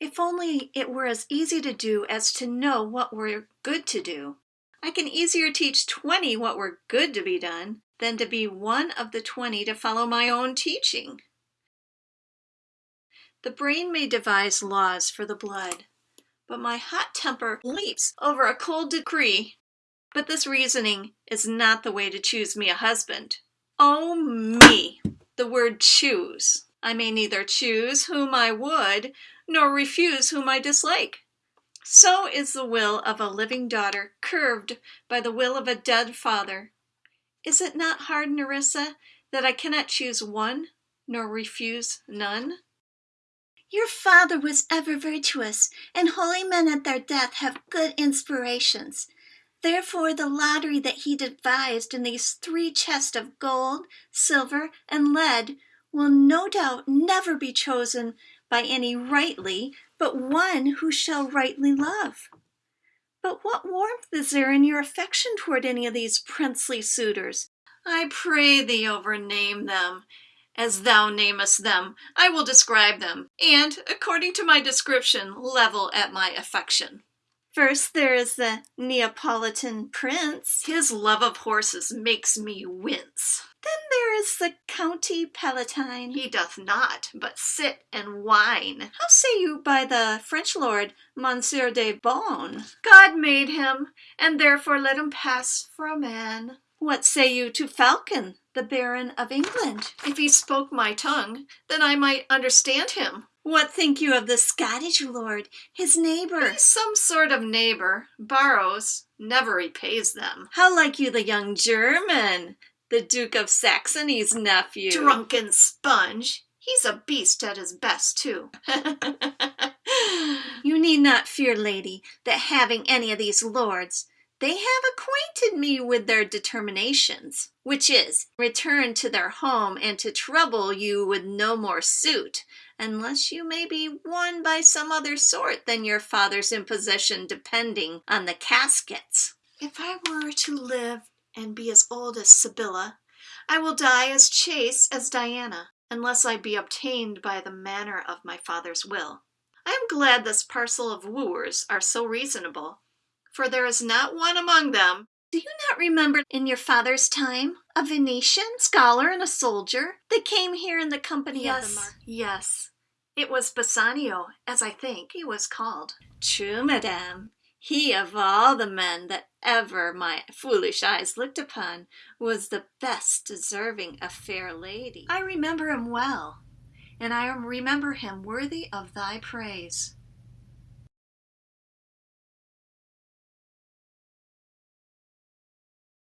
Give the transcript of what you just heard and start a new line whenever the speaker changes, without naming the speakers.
If only it were as easy to do as to know what were good to do. I can easier teach twenty what were good to be done than to be one of the twenty to follow my own teaching. The brain may devise laws for the blood, but my hot temper leaps over a cold decree. But this reasoning is not the way to choose me a husband. Oh me! The word choose. I may neither choose whom I would, nor refuse whom I dislike. So is the will of a living daughter curved by the will of a dead father. Is it not hard, Nerissa, that I cannot choose one, nor refuse none?
Your father was ever virtuous, and holy men at their death have good inspirations. Therefore the lottery that he devised in these three chests of gold, silver, and lead will no doubt never be chosen by any rightly, but one who shall rightly love. But what warmth is there in your affection toward any of these princely suitors?
I pray thee overname them. As thou namest them, I will describe them, and, according to my description, level at my affection.
First there is the Neapolitan prince.
His love of horses makes me wince.
Then is the County Palatine.
He doth not, but sit and whine.
How say you by the French lord, Monsieur de Beaune?
God made him, and therefore let him pass for a man.
What say you to Falcon, the Baron of England?
If he spoke my tongue, then I might understand him.
What think you of the Scottish lord, his neighbor?
He's some sort of neighbor, borrows, never repays them.
How like you the young German, the Duke of Saxony's nephew?
Drunken sponge! He's a beast at his best, too.
you need not fear, lady, that having any of these lords, they have acquainted me with their determinations, which is, return to their home and to trouble you with no more suit, unless you may be won by some other sort than your father's imposition depending on the caskets.
If I were to live and be as old as Sibylla, I will die as chaste as Diana, unless I be obtained by the manner of my father's will. I am glad this parcel of wooers are so reasonable, for there is not one among them.
Do you not remember in your father's time a Venetian scholar and a soldier that came here in the company
yes,
of the Mar?
Yes, it was Bassanio, as I think he was called.
True, madame. He of all the men that ever my foolish eyes looked upon was the best deserving a fair lady.
I remember him well, and I remember him worthy of thy praise.